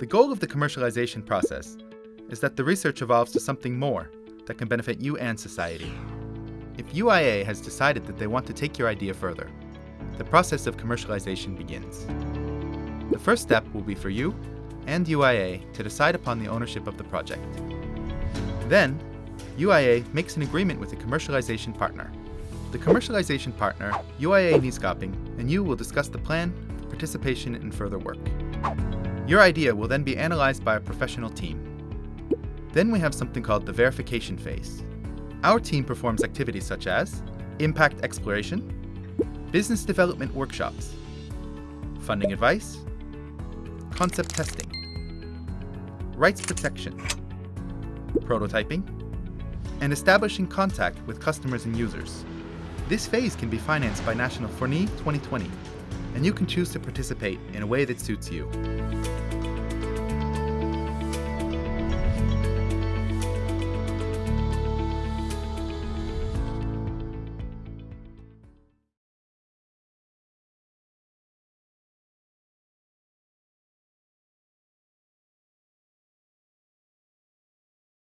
The goal of the commercialization process is that the research evolves to something more that can benefit you and society. If UIA has decided that they want to take your idea further, the process of commercialization begins. The first step will be for you and UIA to decide upon the ownership of the project. Then, UIA makes an agreement with a commercialization partner. The commercialization partner, UIA Nyskaping, and you will discuss the plan, participation, and further work. Your idea will then be analyzed by a professional team. Then we have something called the verification phase. Our team performs activities such as impact exploration, business development workshops, funding advice, concept testing, rights protection, prototyping, and establishing contact with customers and users. This phase can be financed by National FORNY 2020, and you can choose to participate in a way that suits you.